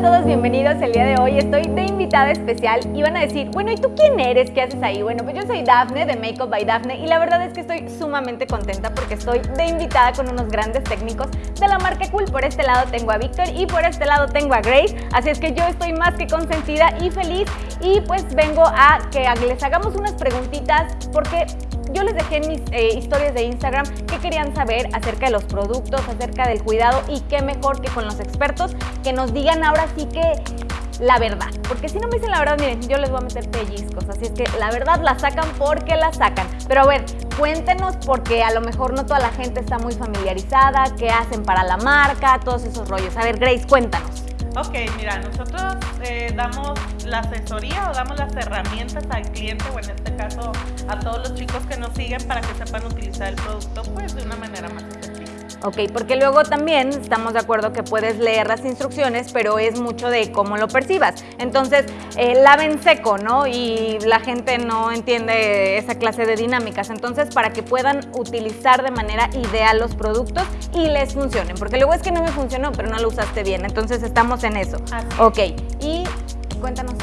a todos, bienvenidos el día de hoy. Estoy de invitada especial y van a decir, bueno, ¿y tú quién eres? ¿Qué haces ahí? Bueno, pues yo soy Dafne de Makeup by Dafne y la verdad es que estoy sumamente contenta porque estoy de invitada con unos grandes técnicos de la marca Cool. Por este lado tengo a Víctor y por este lado tengo a Grace, así es que yo estoy más que consentida y feliz y pues vengo a que les hagamos unas preguntitas porque yo les dejé en mis eh, historias de Instagram qué querían saber acerca de los productos, acerca del cuidado y qué mejor que con los expertos que nos digan ahora sí que la verdad. Porque si no me dicen la verdad, miren, yo les voy a meter pellizcos. Así es que la verdad la sacan porque la sacan. Pero a ver, cuéntenos porque a lo mejor no toda la gente está muy familiarizada, qué hacen para la marca, todos esos rollos. A ver, Grace, cuéntanos. Ok, mira, nosotros eh, damos la asesoría o damos las herramientas al cliente o en este caso a todos los chicos que nos siguen para que sepan utilizar el producto pues de una manera más efectiva. Ok, porque luego también estamos de acuerdo que puedes leer las instrucciones, pero es mucho de cómo lo percibas. Entonces, eh, laven seco, ¿no? Y la gente no entiende esa clase de dinámicas. Entonces, para que puedan utilizar de manera ideal los productos y les funcionen. Porque luego es que no me funcionó, pero no lo usaste bien. Entonces, estamos en eso. Ok, y cuéntanos.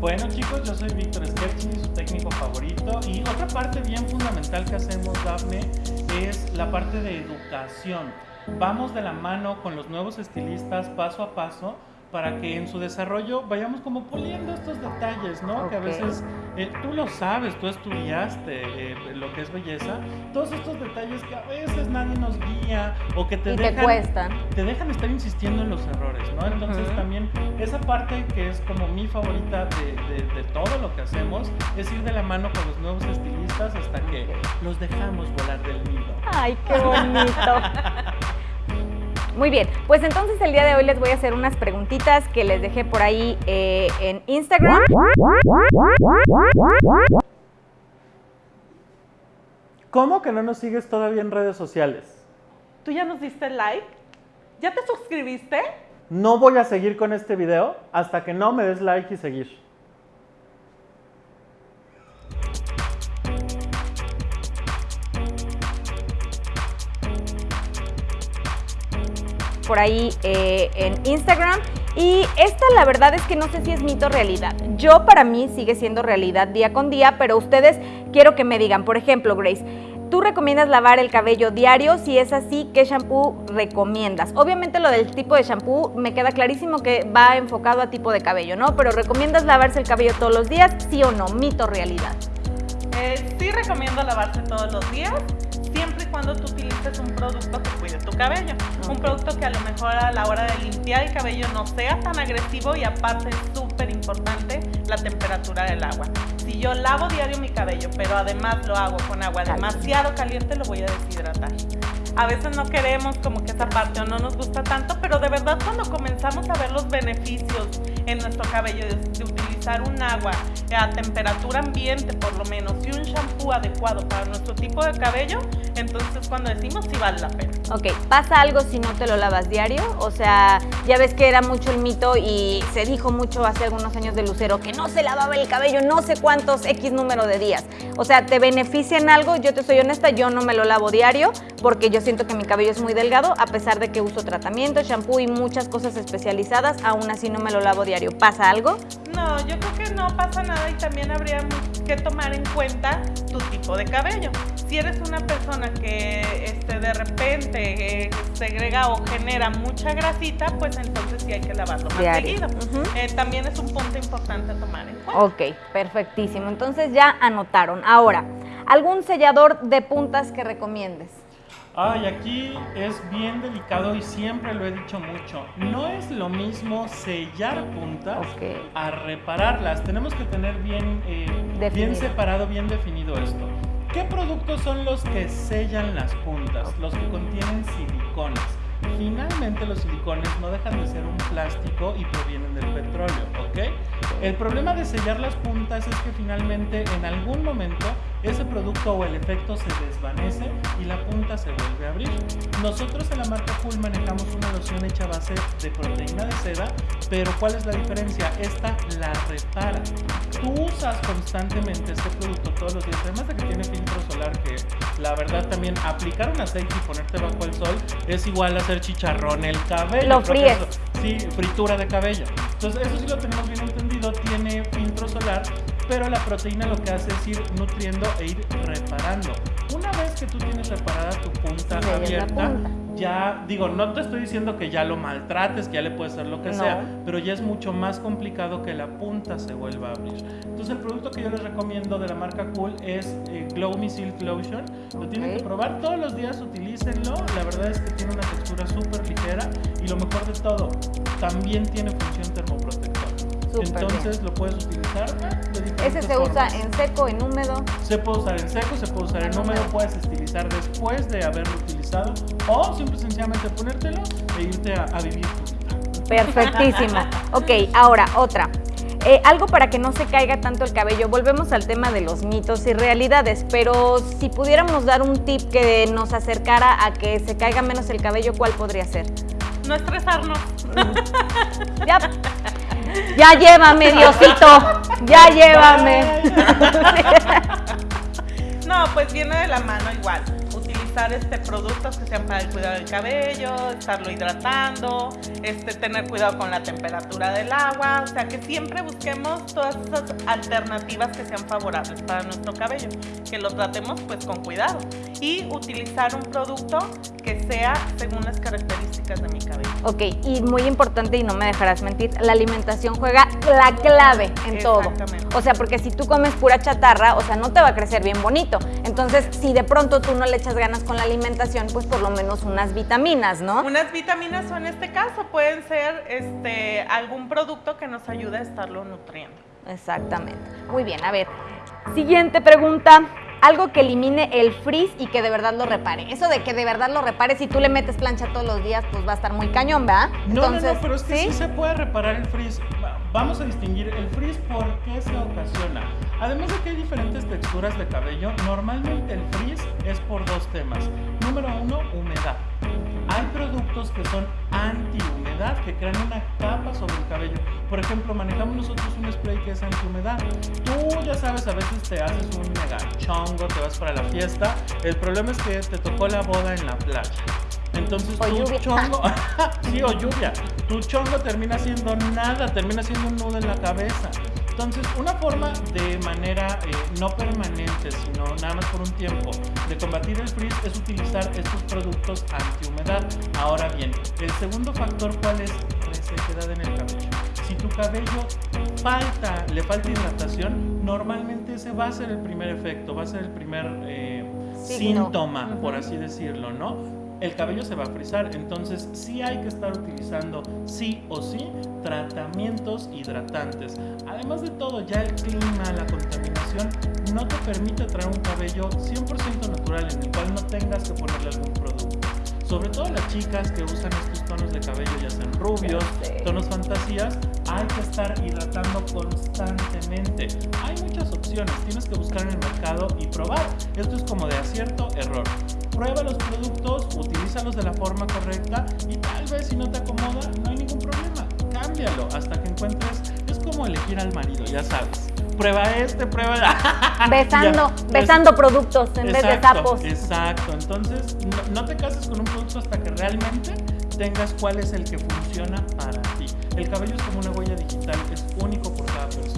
Bueno chicos, yo soy Víctor Skerchi, su técnico favorito y otra parte bien fundamental que hacemos Daphne es la parte de educación. Vamos de la mano con los nuevos estilistas paso a paso para que en su desarrollo vayamos como puliendo estos detalles, ¿no? Que a veces eh, tú lo sabes, tú estudiaste eh, lo que es belleza, todos estos detalles que a veces nadie nos guía o que te dejan te cuestan. te dejan estar insistiendo en los errores, ¿no? Entonces también esa parte que es como mi favorita de, de, todo lo que hacemos es ir de la mano con los nuevos estilistas hasta que los dejamos volar del nido. Ay, qué bonito. Muy bien, pues entonces el día de hoy les voy a hacer unas preguntitas que les dejé por ahí eh, en Instagram. ¿Cómo que no nos sigues todavía en redes sociales? ¿Tú ya nos diste like? ¿Ya te suscribiste? No voy a seguir con este video hasta que no me des like y seguir. Por ahí eh, en Instagram. Y esta la verdad es que no sé si es mito realidad. Yo para mí sigue siendo realidad día con día, pero ustedes quiero que me digan, por ejemplo, Grace, ¿Tú recomiendas lavar el cabello diario? Si es así, ¿qué shampoo recomiendas? Obviamente lo del tipo de shampoo me queda clarísimo que va enfocado a tipo de cabello, ¿no? Pero ¿recomiendas lavarse el cabello todos los días? ¿Sí o no? ¿Mito realidad? Eh, sí recomiendo lavarse todos los días siempre y cuando tú utilices un producto que cuide tu cabello. Un producto que a lo mejor a la hora de limpiar el cabello no sea tan agresivo y aparte es súper importante la temperatura del agua. Si yo lavo diario mi cabello, pero además lo hago con agua demasiado caliente, lo voy a deshidratar. A veces no queremos como que esa parte o no nos gusta tanto, pero de verdad cuando comenzamos a ver los beneficios en nuestro cabello de, utilizar un agua a temperatura ambiente por lo menos y un shampoo adecuado para nuestro tipo de cabello, entonces cuando decimos si vale la pena. Ok, ¿pasa algo si no te lo lavas diario? O sea, ya ves que era mucho el mito y se dijo mucho hace algunos años de Lucero que no se lavaba el cabello no sé cuántos X número de días. O sea, ¿te beneficia en algo? Yo te soy honesta, yo no me lo lavo diario porque yo siento que mi cabello es muy delgado, a pesar de que uso tratamiento, shampoo y muchas cosas especializadas, aún así no me lo lavo diario. ¿Pasa algo? No, yo creo que no pasa nada y también habría que tomar en cuenta tu tipo de cabello. Si eres una persona que este, de repente eh, segrega o genera mucha grasita, pues entonces sí hay que lavarlo más seguido. Eh, también es un punto importante a tomar en cuenta. Ok, perfectísimo. Entonces ya anotaron. Ahora, ¿algún sellador de puntas que recomiendes? Ay, aquí es bien delicado y siempre lo he dicho mucho. No es lo mismo sellar puntas a repararlas. Tenemos que tener bien, eh, bien separado, bien definido esto. ¿Qué productos son los que sellan las puntas? Los que contienen silicones. Finalmente los silicones no dejan de ser un plástico y provienen del petróleo, ¿ok? El problema de sellar las puntas es que finalmente en algún momento ese producto o el efecto se desvanece y la punta se vuelve a abrir. Nosotros en la marca Cool manejamos una loción hecha a base de proteína de seda, pero ¿cuál es la diferencia? Esta la repara. Tú usas constantemente este producto todos los días, además de que tiene filtro solar, que la verdad también aplicar un aceite y ponerte bajo el sol es igual a hacer chicharrón el cabello. Lo fríes. Sí, fritura de cabello. Entonces, eso sí lo tenemos bien pero la proteína lo que hace es ir nutriendo e ir reparando. Una vez que tú tienes reparada tu punta abierta, ya digo, no te estoy diciendo que ya lo maltrates, que ya le puedes hacer lo que sea, pero ya es mucho más complicado que la punta se vuelva a abrir. Entonces el producto que yo les recomiendo de la marca Cool es eh, Glow Me Silk Lotion. Lo tienen que probar todos los días, utilícenlo. La verdad es que tiene una textura súper ligera y lo mejor de todo, también tiene función termoprotectora. Entonces lo puedes utilizar Ese se usa en seco, en húmedo. Se puede usar en seco, se puede usar en húmedo, puedes estilizar después de haberlo utilizado o simple sencillamente ponértelo e irte a, vivir Perfectísimo. ok, ahora otra. Eh, algo para que no se caiga tanto el cabello. Volvemos al tema de los mitos y realidades, pero si pudiéramos dar un tip que nos acercara a que se caiga menos el cabello, ¿cuál podría ser? No estresarnos. ya, ya llévame, Diosito. Ya llévame. No, pues viene de la mano igual este, productos que sean para el cuidado del cabello, estarlo hidratando, este, tener cuidado con la temperatura del agua, o sea que siempre busquemos todas esas alternativas que sean favorables para nuestro cabello, que lo tratemos pues con cuidado y utilizar un producto que sea según las características de mi cabello. Ok, y muy importante y no me dejarás mentir, la alimentación juega la clave en todo. O sea, porque si tú comes pura chatarra, o sea, no te va a crecer bien bonito. Entonces, si de pronto tú no le echas ganas con la alimentación, pues por lo menos unas vitaminas, ¿no? Unas vitaminas o en este caso pueden ser este, algún producto que nos ayude a estarlo nutriendo. Exactamente. Muy bien, a ver. Siguiente pregunta. Algo que elimine el frizz y que de verdad lo repare. Eso de que de verdad lo repare, si tú le metes plancha todos los días, pues va a estar muy cañón, ¿verdad? No, no, no, pero es que ¿sí? se puede reparar el frizz. Vamos a distinguir el frizz por qué se ocasiona. Además de que hay diferentes texturas de cabello, normalmente el frizz es por dos temas. Número uno, humedad. Hay productos que son anti-humedad, que crean una capa sobre el cabello. Por ejemplo, manejamos nosotros un spray que es anti-humedad. Tú ya sabes, a veces te haces un mega chongo, te vas para la fiesta. El problema es que te tocó la boda en la playa. Entonces tu chongo, sí, o lluvia, tu chongo termina siendo nada, termina siendo un nudo en la cabeza. Entonces, una forma de manera eh, no permanente, sino nada más por un tiempo, de combatir el frizz es utilizar estos productos antihumedad. Ahora bien, el segundo factor, ¿cuál es? Resequedad en el cabello. Si tu cabello falta, le falta hidratación, normalmente ese va a ser el primer efecto, va a ser el primer eh, síntoma, por así decirlo, ¿no? El cabello se va a frizar. Entonces sí hay que estar utilizando sí o sí tratamientos hidratantes. Además de todo, ya el clima, la contaminación no te permite traer un cabello 100% natural en el cual no tengas que ponerle algún producto. Sobre todo las chicas que usan estos tonos de cabello, ya sean rubios, tonos fantasías, hay que estar hidratando constantemente. Hay muchas opciones, tienes que buscar en el mercado y probar. Esto es como de acierto, error prueba los productos, utilízalos de la forma correcta y tal vez si no te acomoda, no hay ningún problema. Cámbialo hasta que encuentres. Es como elegir al marido, ya sabes. Prueba este, prueba. Besando, besando productos en vez de sapos. Exacto. Entonces, no te cases con un producto hasta que realmente tengas cuál es el que funciona para ti. El cabello es como una huella digital, es único.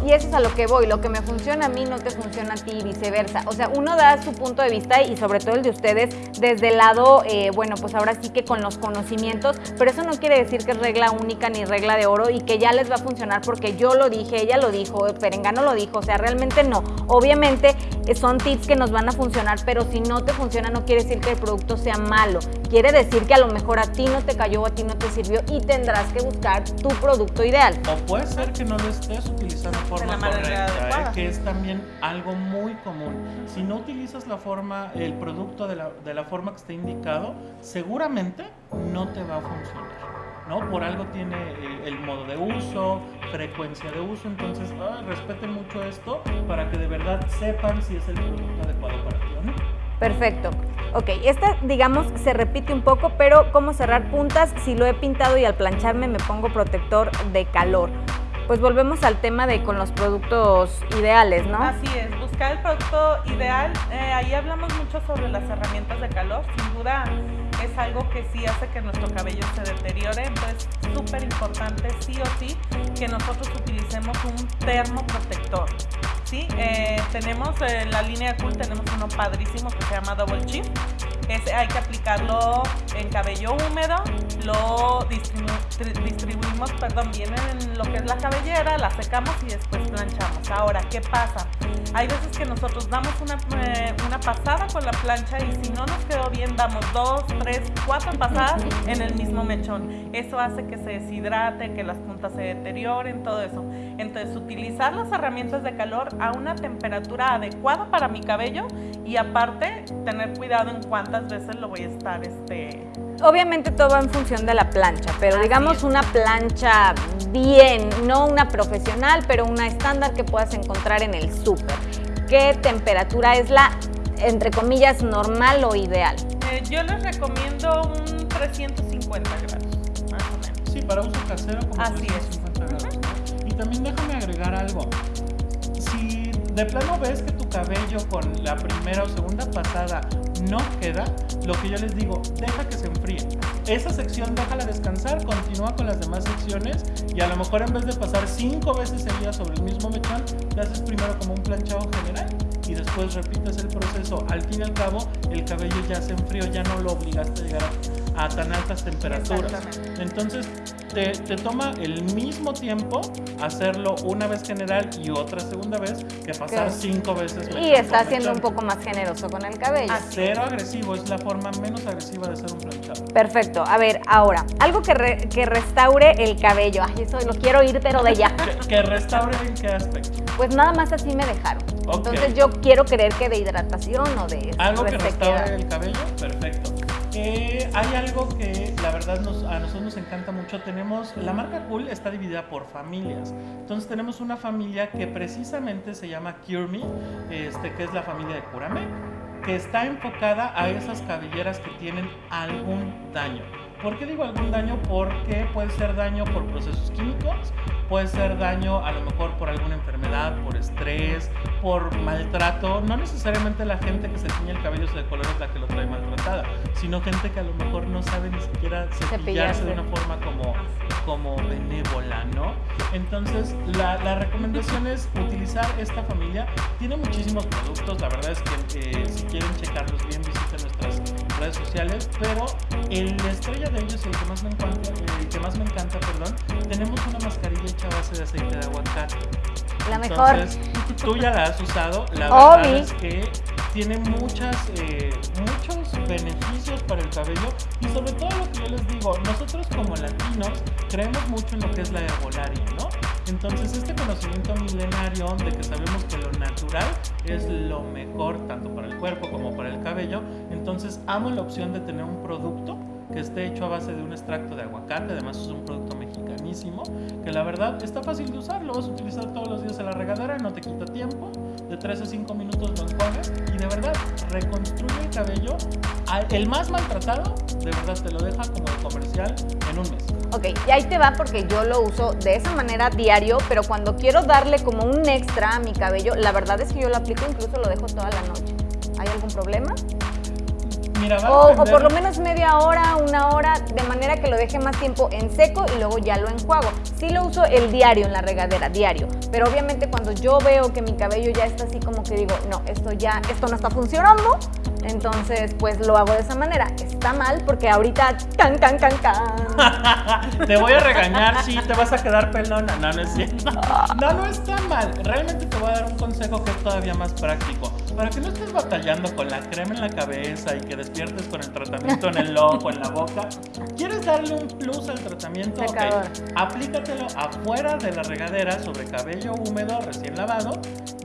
Y eso es a lo que voy, lo que me funciona a mí no te funciona a ti y viceversa. O sea, uno da su punto de vista y sobre todo el de ustedes desde el lado, eh, bueno, pues ahora sí que con los conocimientos, pero eso no quiere decir que es regla única ni regla de oro y que ya les va a funcionar porque yo lo dije, ella lo dijo, Perengano lo dijo, o sea, realmente no. Obviamente eh, son tips que nos van a funcionar, pero si no te funciona no quiere decir que el producto sea malo. Quiere decir que a lo mejor a ti no te cayó, a ti no te sirvió y tendrás que buscar tu producto ideal. O puede ser que no lo estés utilizando forma correcta, ¿eh? que es también algo muy común. Si no utilizas la forma, el producto de la, de la forma que está indicado, seguramente no te va a funcionar. ¿no? Por algo tiene eh, el, modo de uso, frecuencia de uso, entonces respeten mucho esto para que de verdad sepan si es el producto adecuado para ti o no. Perfecto. Ok, esta digamos se repite un poco, pero ¿cómo cerrar puntas? Si lo he pintado y al plancharme me pongo protector de calor. Pues volvemos al tema de con los productos ideales, ¿no? Así es, buscar el producto ideal. Eh, ahí hablamos mucho sobre las herramientas de calor. Sin duda es algo que sí hace que nuestro cabello se deteriore. Entonces, súper importante, sí o sí, que nosotros utilicemos un termoprotector. ¿sí? Eh, tenemos en la línea Cool, tenemos uno padrísimo que se llama Double Chip. Ese hay que aplicarlo en cabello húmedo, lo distribuimos, perdón, bien en lo que es la cabellera, la secamos y después planchamos. Ahora, ¿qué pasa? Hay veces que nosotros damos una, eh, una pasada con la plancha y si no nos quedó bien, damos dos, tres, cuatro pasadas en el mismo mechón. Eso hace que se deshidrate, que las puntas se deterioren, todo eso. Entonces, utilizar las herramientas de calor a una temperatura adecuada para mi cabello y aparte tener cuidado en cuántas veces lo voy a estar este Obviamente todo va en función de la plancha, pero digamos una plancha bien, no una profesional, pero una estándar que puedas encontrar en el súper. ¿Qué temperatura es la, entre comillas, normal o ideal? Eh, yo les recomiendo un 350 grados, más o menos. Sí, para uso casero como Así 350 es. grados. Y también déjame agregar algo de plano ves que tu cabello con la primera o segunda pasada no queda, lo que yo les digo, deja que se enfríe. Esa sección déjala descansar, continúa con las demás secciones y a lo mejor en vez de pasar cinco veces día sobre el mismo mechón, te haces primero como un planchado general y después repites el proceso. Al fin y al cabo, el cabello ya se enfrió, ya no lo obligaste a llegar a tan altas temperaturas. Entonces, te, toma el mismo tiempo hacerlo una vez general y otra segunda vez que pasar cinco veces. Y está siendo un poco más generoso con el cabello. Cero agresivo, es la forma menos agresiva de hacer un planchado. Perfecto. A ver, ahora, algo que, que restaure el cabello. Ay, eso lo quiero ir, pero de ya. ¿Que, restaure en qué aspecto? Pues nada más así me dejaron. Entonces yo quiero creer que de hidratación o de... Algo que restaure el cabello, perfecto. Eh, hay algo que la verdad a nosotros nos encanta mucho. Tenemos, la marca Cool está dividida por familias. Entonces tenemos una familia que precisamente se llama Cure Me, este, que es la familia de Curame, que está enfocada a esas cabelleras que tienen algún daño. ¿Por qué digo algún daño? Porque puede ser daño por procesos químicos, puede ser daño a lo mejor por alguna enfermedad, por estrés, por maltrato. No necesariamente la gente que se tiñe el cabello de color es la que lo trae maltratada, sino gente que a lo mejor no sabe ni siquiera cepillarse de una forma como, como benévola, ¿no? Entonces, la, la recomendación es utilizar esta familia. Tiene muchísimos productos, la verdad es que eh, si quieren checarlos bien, visiten nuestras redes sociales, pero el estrella de ellos, el que más me encanta, el que más me encanta, perdón, tenemos una mascarilla hecha a base de aceite de aguacate. La mejor. Tú ya la has usado, la verdad es que tiene muchas, eh, muchos beneficios para el cabello y sobre todo lo que yo les digo, nosotros como latinos creemos mucho en lo que es la herbolaria, ¿no? Entonces este conocimiento milenario de que sabemos que lo natural es lo mejor tanto para el cuerpo como para el cabello, entonces amo la opción de tener un producto que esté hecho a base de un extracto de aguacate, además es un producto mexicanísimo, que la verdad está fácil de usar, lo vas a utilizar todos los días en la regadera, no te quita tiempo, de 3 a 5 minutos lo enjuagas y de verdad reconstruye el cabello, el más maltratado, de verdad te lo deja como comercial en un mes. Ok, y ahí te va porque yo lo uso de esa manera diario, pero cuando quiero darle como un extra a mi cabello, la verdad es que yo lo aplico, incluso lo dejo toda la noche. ¿Hay algún problema? O, por lo menos media hora, una hora, de manera que lo deje más tiempo en seco y luego ya lo enjuago. Sí lo uso el diario en la regadera, diario. Pero obviamente cuando yo veo que mi cabello ya está así como que digo, no, esto ya, esto no está funcionando, entonces pues lo hago de esa manera. Está mal porque ahorita can, can, can, can. te voy a regañar, sí, te vas a quedar pelona. No, no es cierto. No, no está mal. Realmente te voy a dar un consejo que es todavía más práctico. Para que no estés batallando con la crema en la cabeza y que despiertes con el tratamiento en el ojo, en la boca. ¿Quieres darle un plus al tratamiento? Ok, aplícatelo afuera de la regadera sobre cabello húmedo recién lavado.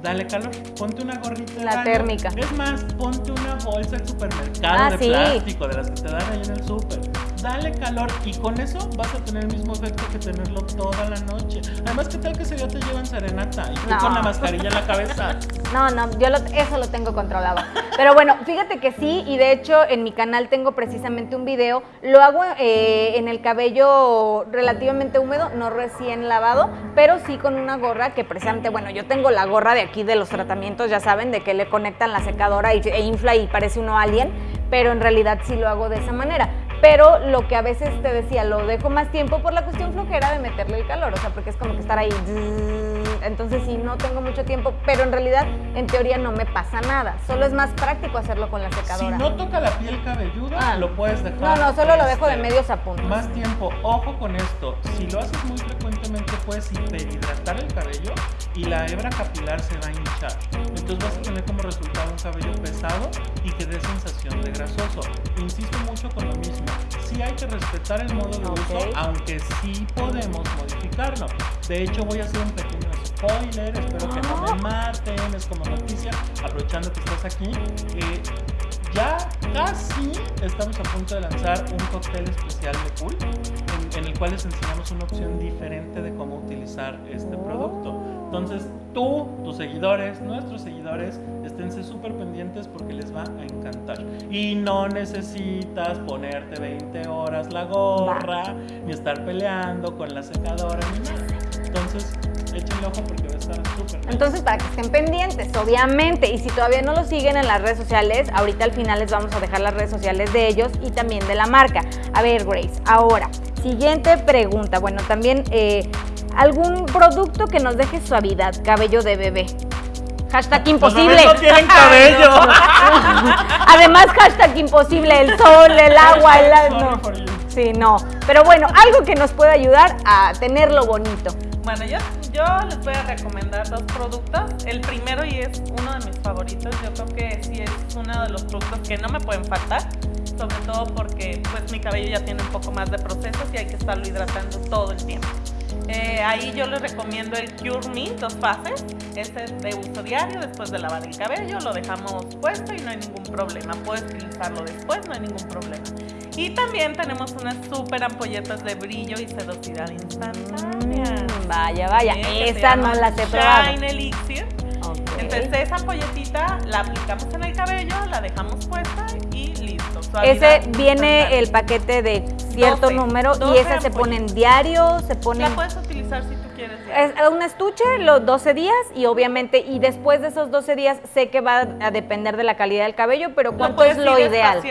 Dale calor, ponte una gorrita La térmica. Es más, ponte una bolsa de supermercado ah, de plástico, de las que te dan ahí en el súper dale calor y con eso vas a tener el mismo efecto que tenerlo toda la noche. Además, ¿qué tal que ese día te llevan serenata y tú con la mascarilla en la cabeza? No, no, yo eso lo tengo controlado. Pero bueno, fíjate que sí, y de hecho en mi canal tengo precisamente un video. Lo hago eh, en el cabello relativamente húmedo, no recién lavado, pero sí con una gorra que precisamente, bueno, yo tengo la gorra de aquí de los tratamientos, ya saben, de que le conectan la secadora y, e infla y parece uno alien, pero en realidad sí lo hago de esa manera pero lo que a veces te decía, lo dejo más tiempo por la cuestión flojera de meterle el calor, o sea, porque es como que estar ahí, entonces sí, no tengo mucho tiempo, pero en realidad, en teoría no me pasa nada, solo es más práctico hacerlo con la secadora. Si no toca la piel cabelluda, ah. lo puedes dejar. No, no, solo lo dejo de este, medios a puntos. Más tiempo, ojo con esto, si lo haces muy frecuentemente puedes hiperhidratar el cabello y la hebra capilar se va a hinchar, entonces vas a tener como resultado un cabello pesado y que dé sensación de grasoso. Insisto mucho con lo mismo, sí hay que respetar el modo de uso, aunque sí podemos modificarlo. De hecho, voy a hacer un pequeño spoiler, espero que no me ah. maten, es como noticia, aprovechando que estás aquí. Eh, ya casi estamos a punto de lanzar un cóctel especial de pool en, en el cual les enseñamos una opción diferente de cómo utilizar este producto. Entonces, tú, tus seguidores, nuestros seguidores, esténse súper pendientes porque les va a encantar. Y no necesitas ponerte 20 horas la gorra, ni estar peleando con la secadora, ni nada. Entonces, échenle ojo porque va a estar súper Entonces, para que estén pendientes, obviamente. Y si todavía no lo siguen en las redes sociales, ahorita al final les vamos a dejar las redes sociales de ellos y también de la marca. A ver, Grace, ahora, siguiente pregunta. Bueno, también... Eh, algún producto que nos deje suavidad, cabello de bebé. Hashtag imposible. no tienen cabello. Además, hashtag imposible, el sol, el agua, el... No. Sí, no. Pero bueno, algo que nos pueda ayudar a tenerlo bonito. Bueno, yo, yo les voy a recomendar dos productos. El primero, y es uno de mis favoritos, yo creo que sí es uno de los productos que no me pueden faltar sobre todo porque pues mi cabello ya tiene un poco más de procesos y hay que estarlo hidratando todo el tiempo. Eh, ahí yo les recomiendo el Cure Me, dos fases. Este es de uso diario, después de lavar el cabello, lo dejamos puesto y no hay ningún problema. Puedes utilizarlo después, no hay ningún problema. Y también tenemos unas súper ampolletas de brillo y sedosidad instantánea. Mm, vaya, vaya, esa no la he probado. Shine Elixir. Entonces esa ampolletita la aplicamos en el cabello, la dejamos puesta. Ese viene el paquete de cierto número y esa se pone en diario, se pone... La puedes utilizar si tú quieres. Es un estuche los 12 días y obviamente, y después de esos 12 días sé que va a depender de la calidad del cabello, pero ¿cuánto es lo ideal?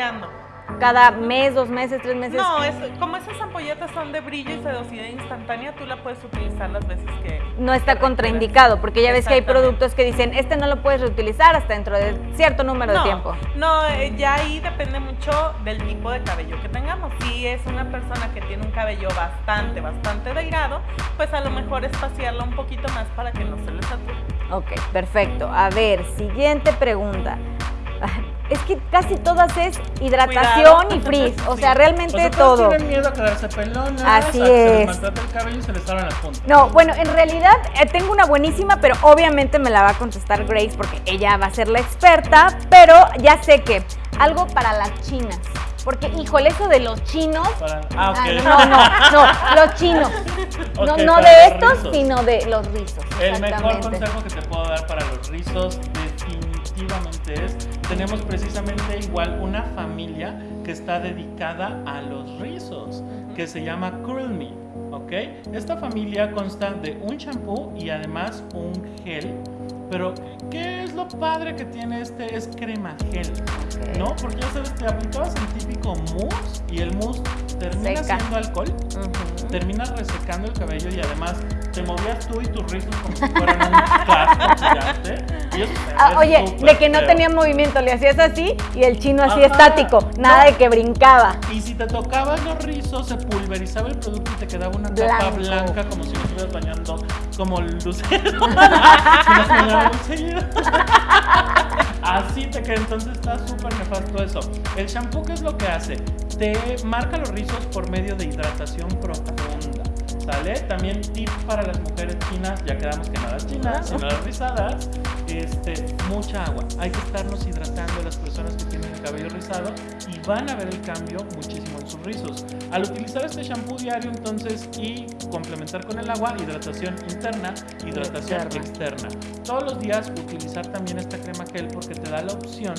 Cada mes, dos meses, tres meses. No, es, como esas ampolletas son de brillo y sedosidad instantánea, tú la puedes utilizar las veces que... No está contraindicado, porque ya ves que hay productos que dicen, este no lo puedes reutilizar hasta dentro de cierto número de tiempo. No, eh, ya ahí depende mucho del tipo de cabello que tengamos. Si es una persona que tiene un cabello bastante, bastante delgado, pues a lo mejor espaciarlo un poquito más para que no se le sature. Ok, perfecto. A ver, siguiente pregunta es que casi todas es hidratación y frizz, o sea, realmente todo. tienen miedo a quedarse pelonas, Así a es. se el cabello y se les las puntas. No, bueno, en realidad eh, tengo una buenísima, pero obviamente me la va a contestar Grace porque ella va a ser la experta, pero ya sé que algo para las chinas. Porque, híjole, eso de los chinos. Ah, no, no, no, los chinos. no, no de estos, sino de los rizos. El mejor consejo que te puedo dar para los rizos, definitivamente es tenemos precisamente igual una familia que está dedicada a los rizos, que se llama Curl Me. ¿ok? Esta familia consta de un champú y además un gel. Pero, ¿qué es lo padre que tiene este? Es crema gel, ¿no? Porque ya sabes, te aplicabas el típico mousse y el mousse termina siendo alcohol, termina resecando el cabello y además te movías tú y tus rizos como si fueran un casco gigante. Ah, oye, de que no tenía movimiento, le hacías así y el chino así estático, nada de que brincaba. Y si te tocabas los rizos, se pulverizaba el producto y te quedaba una capa blanca como si no estuvieras bañando como lucero. Así te queda, entonces está súper nefasto eso. El shampoo, ¿qué es lo que hace? Te marca los rizos por medio de hidratación profunda. ¿Sale? También tip para las mujeres chinas, ya quedamos que las chinas, sino las rizadas, este, mucha agua. Hay que estarnos hidratando las personas que tienen el cabello rizado y van a ver el cambio muchísimo en sus rizos. Al utilizar este shampoo diario entonces y complementar con el agua, hidratación interna, hidratación externa. Todos los días utilizar también esta crema gel porque te da la opción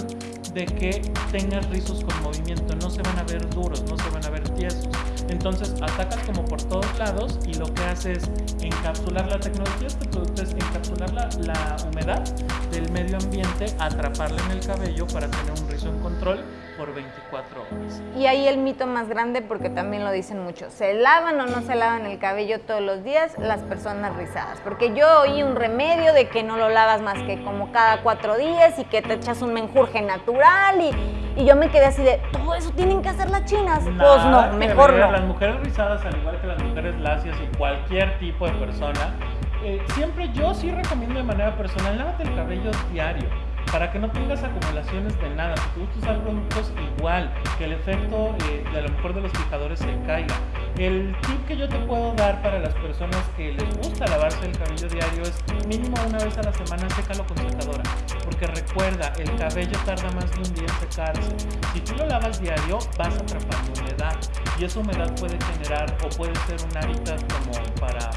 de que tengas rizos con movimiento, no se van a ver duros, no se van a ver tiesos. Entonces atacas como por todos lados y lo que hace es encapsular la tecnología este producto es encapsular la, la humedad del medio ambiente, atraparla en el cabello para tener un rizo en control por 24 horas. Y ahí el mito más grande, porque también lo dicen mucho, ¿se lavan o no se lavan el cabello todos los días las personas rizadas? Porque yo oí un remedio de que no lo lavas más que como cada cuatro días y que te echas un menjurje natural y, y yo me quedé así de, ¿todo eso tienen que hacer las chinas? pues no, mejor no. Las mujeres rizadas, al igual que las mujeres lacias y cualquier tipo de persona, eh, siempre yo sí recomiendo de manera personal, lávate el cabello diario para que no tengas acumulaciones de nada. Si gusta usar productos igual, que el efecto eh, de a lo mejor de los fijadores se caiga. El tip que yo te puedo dar para las personas que les gusta lavarse el cabello diario es mínimo una vez a la semana sécalo con secadora. Porque recuerda, el cabello tarda más de un día en secarse. Si tú lo lavas diario, vas atrapando humedad. Y esa humedad puede generar o puede ser un hábitat como para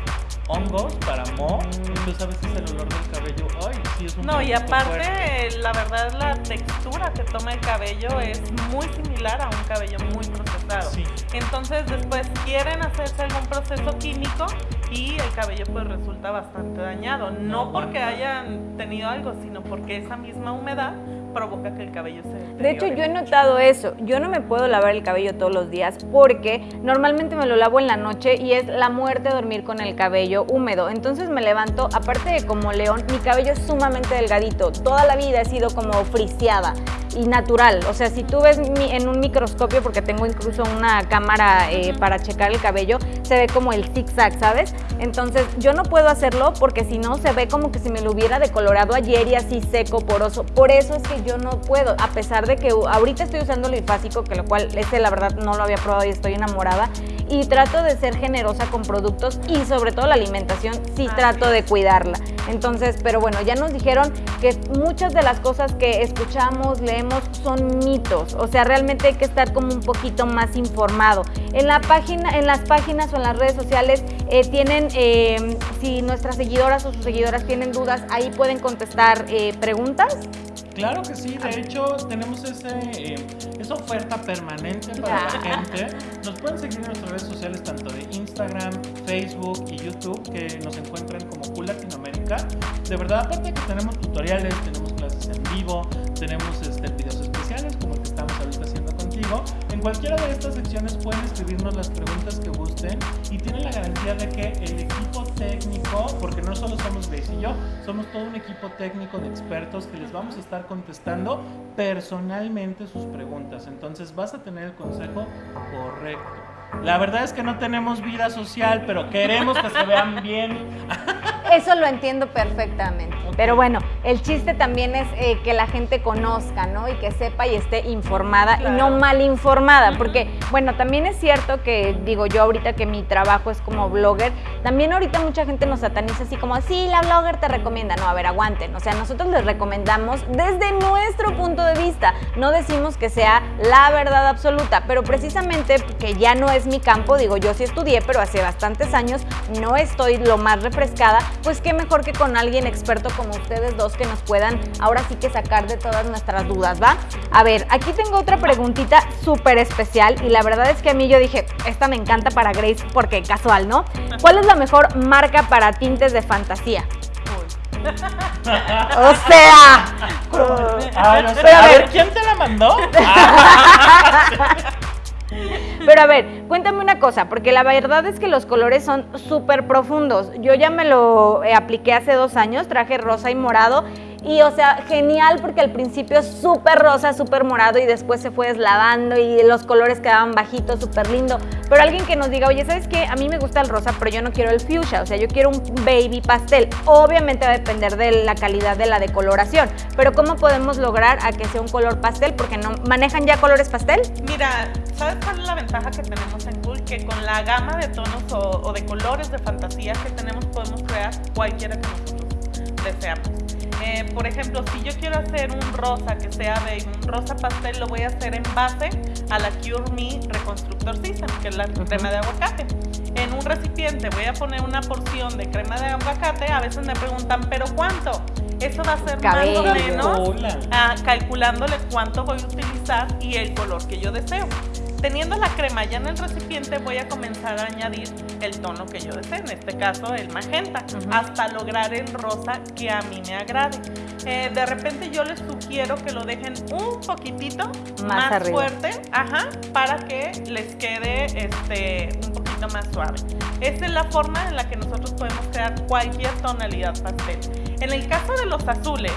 hongos para mo, entonces a veces el olor del cabello, sí es un No, y aparte, la verdad, la textura que toma el cabello es muy similar a un cabello muy procesado. Sí. Entonces después quieren hacerse algún proceso químico y el cabello pues resulta bastante dañado. No porque hayan tenido algo, sino porque esa misma humedad provoca que el cabello se De hecho, yo he notado eso. Yo no me puedo lavar el cabello todos los días porque normalmente me lo lavo en la noche y es la muerte dormir con el cabello húmedo. Entonces me levanto, aparte de como león, mi cabello es sumamente delgadito. Toda la vida he sido como friseada y natural. O sea, si tú ves en un microscopio, porque tengo incluso una cámara eh, para checar el cabello, se ve como el zigzag, ¿sabes? Entonces yo no puedo hacerlo porque si no se ve como que si me lo hubiera decolorado ayer y así seco, poroso. Por eso es que yo no puedo, a pesar de que ahorita estoy usando el bifásico, que lo cual este la verdad no lo había probado y estoy enamorada. Y trato de ser generosa con productos y sobre todo la alimentación, sí trato de cuidarla. Entonces, pero bueno, ya nos dijeron que muchas de las cosas que escuchamos, leemos, son mitos. O sea, realmente hay que estar como un poquito más informado. En, la página, en las páginas o en las redes sociales eh, tienen, eh, si nuestras seguidoras o sus seguidoras tienen dudas, ahí pueden contestar eh, preguntas. Claro que sí, de hecho tenemos ese, esa oferta permanente para la gente. Nos pueden seguir en nuestras redes sociales tanto de Instagram, Facebook y YouTube que nos encuentran como Cool Latinoamérica. De verdad, aparte que tenemos tutoriales, tenemos clases en vivo, tenemos este, videos especiales como el que estamos ahorita haciendo contigo. En cualquiera de estas secciones pueden escribirnos las preguntas que gusten y tienen la garantía de que el equipo técnico, porque no solo somos Grace y yo, somos todo un equipo técnico de expertos que les vamos a estar contestando personalmente sus preguntas. Entonces vas a tener el consejo correcto. La verdad es que no tenemos vida social, pero queremos que se vean bien. Eso lo entiendo perfectamente. Pero bueno, el chiste también es eh, que la gente conozca, ¿no? Y que sepa y esté informada y no mal informada. Porque, bueno, también es cierto que, digo yo ahorita que mi trabajo es como blogger, también ahorita mucha gente nos sataniza así como, sí, la blogger te recomienda. No, a ver, aguanten. O sea, nosotros les recomendamos desde nuestro punto de vista. No decimos que sea la verdad absoluta, pero precisamente que ya no es mi campo, digo, yo sí estudié, pero hace bastantes años no estoy lo más refrescada, pues qué mejor que con alguien experto como ustedes dos que nos puedan ahora sí que sacar de todas nuestras dudas, ¿va? A ver, aquí tengo otra preguntita súper especial y la verdad es que a mí yo dije, esta me encanta para Grace porque casual, ¿no? ¿Cuál es la mejor marca para tintes de fantasía? o sea, a, ver, ¿quién te la mandó? Pero a ver, cuéntame una cosa, porque la verdad es que los colores son súper profundos. Yo ya me lo eh, apliqué hace dos años, traje rosa y morado y o sea, genial porque al principio súper rosa, súper morado y después se fue deslavando y los colores quedaban bajitos, súper lindo. Pero alguien que nos diga, oye, ¿sabes qué? A mí me gusta el rosa, pero yo no quiero el fuchsia, o sea, yo quiero un baby pastel. Obviamente va a depender de la calidad de la decoloración, pero ¿cómo podemos lograr a que sea un color pastel? Porque no manejan ya colores pastel. Mira, ¿sabes cuál es la ventaja que tenemos en Cool? Que con la gama de tonos o, o de colores de fantasía que tenemos podemos crear cualquiera que nosotros deseamos. Eh, por ejemplo, si yo quiero hacer un rosa que sea de un rosa pastel, lo voy a hacer en base a la Cure Me Reconstructor System, que es la crema de aguacate. En un recipiente voy a poner una porción de crema de aguacate. A veces me preguntan, ¿pero cuánto? Eso va a ser más o menos ah, calculándole cuánto voy a utilizar y el color que yo deseo. Teniendo la crema ya en el recipiente voy a comenzar a añadir el tono que yo desee, en este caso el magenta, hasta lograr el rosa que a mí me agrade. Eh, de repente yo les sugiero que lo dejen un poquitito más, fuerte, ajá, para que les quede este, un poquito más suave. Esta es la forma en la que nosotros podemos crear cualquier tonalidad pastel. En el caso de los azules,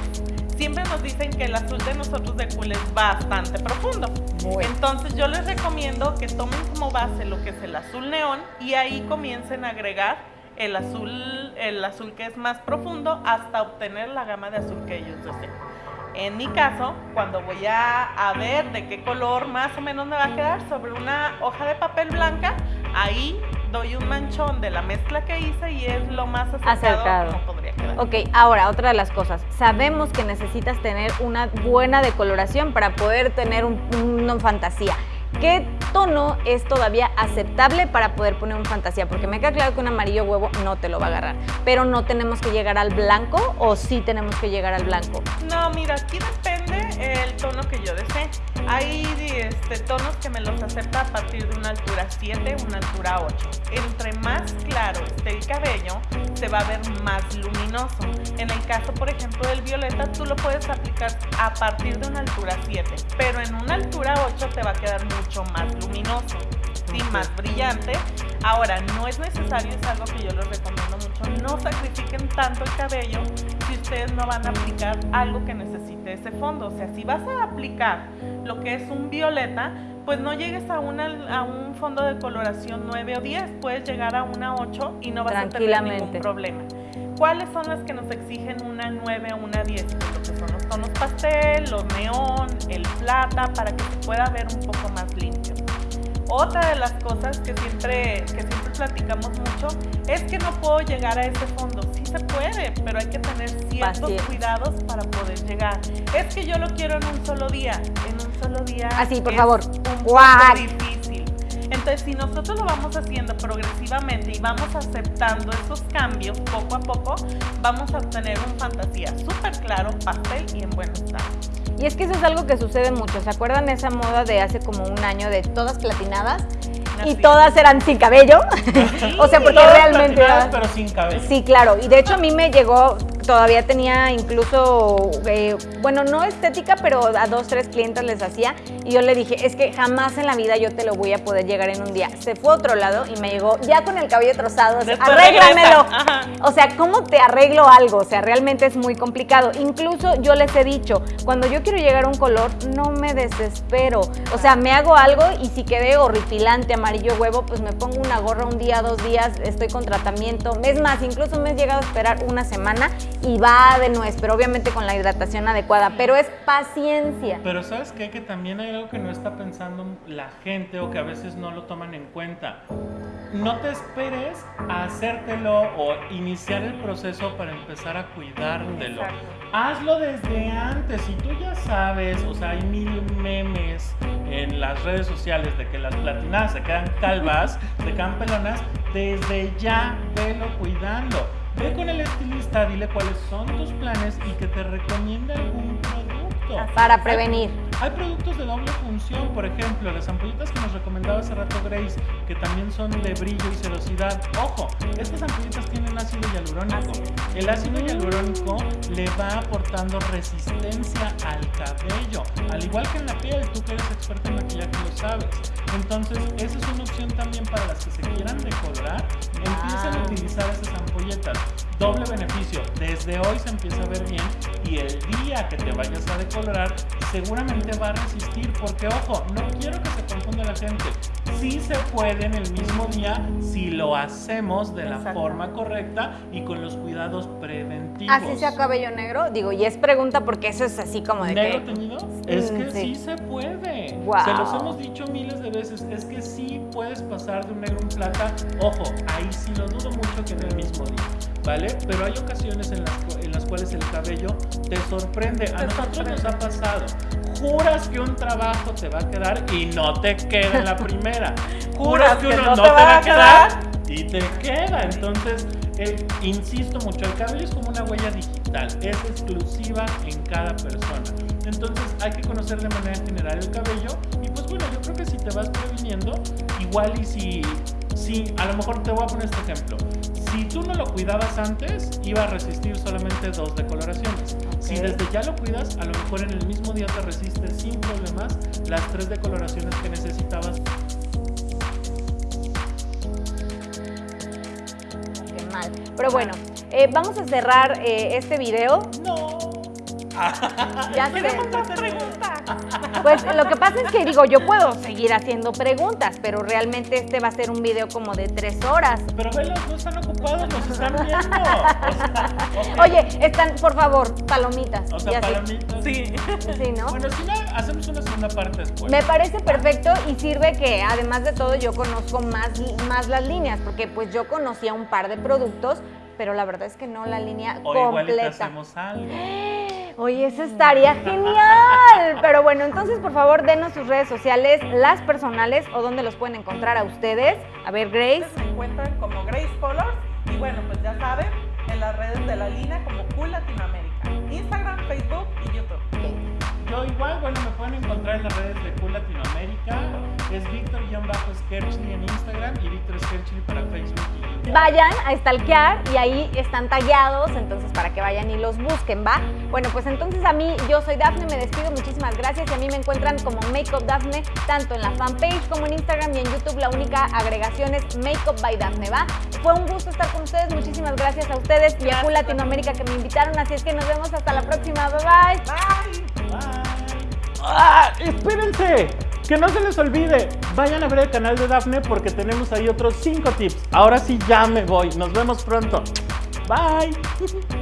siempre nos dicen que el azul de nosotros de cool es bastante profundo. Entonces yo les recomiendo que tomen como base lo que es el azul neón y ahí comiencen a agregar el azul, el azul que es más profundo hasta obtener la gama de azul que ellos deseen. En mi caso, cuando voy a, a, ver de qué color más o menos me va a quedar sobre una hoja de papel blanca, ahí doy un manchón de la mezcla que hice y es lo más acertado, como podría quedar. Ok, ahora otra de las cosas. Sabemos que necesitas tener una buena decoloración para poder tener un, una fantasía. ¿Qué tono es todavía aceptable para poder poner un fantasía? Porque me queda claro que un amarillo huevo no te lo va a agarrar, pero no tenemos que llegar al blanco o sí tenemos que llegar al blanco. No, mira, aquí depende el tono que yo desee. Hay este, tonos que me los acepta a partir de una altura 7, una altura 8. Entre más claro esté el cabello, se va a ver más luminoso. En el caso, por ejemplo, del violeta, tú lo puedes aplicar a partir de una altura 7, pero en una altura 8 te va a quedar mucho más luminoso, ¿sí? más brillante. Ahora, no es necesario, es algo que yo les recomiendo no sacrifiquen tanto el cabello si ustedes no van a aplicar algo que necesite ese fondo. O sea, si vas a aplicar lo que es un violeta, pues no llegues a, una, a un fondo de coloración 9 o 10, puedes llegar a una 8 y no vas a tener ningún problema. ¿Cuáles son las que nos exigen una 9 o una 10? Pues lo que son los tonos pastel, los neón, el plata, para que se pueda ver un poco más limpio. Otra de las cosas que siempre, que siempre platicamos mucho es que no puedo llegar a ese fondo. Sí se puede, pero hay que tener ciertos cuidados para poder llegar. Es que yo lo quiero en un solo día. En un solo día. Así, por favor. Un poco difícil. Entonces, si nosotros lo vamos haciendo progresivamente y vamos aceptando esos cambios poco a poco, vamos a obtener un fantasía súper claro, pastel y en buen estado. Y es que eso es algo que sucede mucho. ¿Se acuerdan esa moda de hace como un año de todas platinadas? y todas eran sin cabello. o sea, porque realmente. pero sin cabello. Sí, claro. Y de hecho a mí me llegó, todavía tenía incluso, eh, bueno, no estética, pero a dos, tres clientes les hacía. Y yo le dije, es que jamás en la vida yo te lo voy a poder llegar en un día. Se fue a otro lado y me llegó ya con el cabello trozado. arréglamelo. O sea, ¿cómo te arreglo algo? O sea, realmente es muy complicado. Incluso yo les he dicho, cuando yo quiero llegar a un color, no me desespero. O sea, me hago algo y si quedé horripilante, amarillo huevo, pues me pongo una gorra un día, dos días, estoy con tratamiento. Es más, incluso me he llegado a esperar una semana y va de nuez, pero obviamente con la hidratación adecuada, pero es paciencia. Pero ¿sabes qué? Que también hay algo que no está pensando la gente o que a veces no lo toman en cuenta. No te esperes a hacértelo o iniciar el proceso para empezar a cuidártelo. Hazlo desde antes. Si tú ya sabes, o sea, hay mil memes en las redes sociales de que las platinadas se quedan calvas, se quedan pelonas, desde ya velo cuidando. Ve con el estilista, dile cuáles son tus planes y que te recomiende algún producto. Para prevenir. Hay productos de doble función, por ejemplo, las ampollitas que nos recomendaba hace rato Grace, que también son de brillo y sedosidad. Ojo, estas ampollitas tienen ácido hialurónico. El ácido hialurónico le va aportando resistencia al cabello, al igual que en la piel, tú que eres experto en maquillaje lo sabes. Entonces, esa es una opción también para las que se quieran decolorar, empiecen a utilizar esas ampolletas. Doble beneficio, desde hoy se empieza a ver bien y el día que te vayas a seguramente va a resistir, porque ojo, no quiero que se confunda la gente. Sí se puede en el mismo día si lo hacemos de la forma correcta y con los cuidados preventivos. ¿Así sea cabello negro? Digo, y es pregunta porque eso es así como de ¿Negro teñido? Es que sí. se puede. Se los hemos dicho miles de veces, es que sí puedes pasar de un negro a un plata. Ojo, ahí sí lo dudo mucho que en el mismo día, ¿vale? Pero hay ocasiones en las, en las cuales el cabello te sorprende. A nosotros nos ha pasado juras que un trabajo te va a quedar y no te queda en la primera. juras que uno no, te, va a quedar y te queda. Entonces, insisto mucho, el cabello es como una huella digital, es exclusiva en cada persona. Entonces hay que conocer de manera general el cabello y pues bueno, yo creo que si te vas previniendo, igual y si, si a lo mejor te voy a poner este ejemplo, si tú no lo cuidabas antes, iba a resistir solamente dos decoloraciones. Si desde ya lo cuidas, a lo mejor en el mismo día te resiste sin problemas las tres decoloraciones que necesitabas. Qué mal. Pero bueno, eh, vamos a cerrar eh, este video. No. ya preguntas. Pues lo que pasa es que digo, yo puedo seguir haciendo preguntas, pero realmente este va a ser un video como de tres horas. Pero velos, no están ocupados, nos están viendo. Oye, están, por favor, palomitas. O sea, palomitas. Sí. Sí, ¿no? Bueno, si no, hacemos una segunda parte después. Me parece perfecto y sirve que, además de todo, yo conozco más, más las líneas, porque pues yo conocía un par de productos, pero la verdad es que no la línea o completa. Igual hacemos algo. Oye, eso estaría genial. Pero bueno, entonces por favor denos sus redes sociales, las personales o donde los pueden encontrar a ustedes. A ver, Grace. Se encuentran como Grace Colors y bueno, pues ya saben, en las redes de la línea como Cool Latinoamérica, Instagram, Facebook y YouTube. Yo igual, bueno, me pueden encontrar en las redes de Cool Latinoamérica. Es Víctor-Skerchly en Instagram y Víctor Skerchly para Facebook y. Vayan a stalkear y ahí están tallados, entonces para que vayan y los busquen, ¿va? Bueno, pues entonces a mí, yo soy Dafne, me despido, muchísimas gracias y a mí me encuentran como Makeup Dafne, tanto en la fanpage como en Instagram y en YouTube. La única agregación es Makeup by Dafne, ¿va? Fue un gusto estar con ustedes, muchísimas gracias a ustedes y a Cool Latinoamérica que me invitaron, así es que nos vemos hasta la próxima, bye bye. Bye. Bye. ¡Ah! ¡Espérense! Que no se les olvide, vayan a ver el canal de Dafne porque tenemos ahí otros 5 tips. Ahora sí ya me voy, nos vemos pronto. Bye.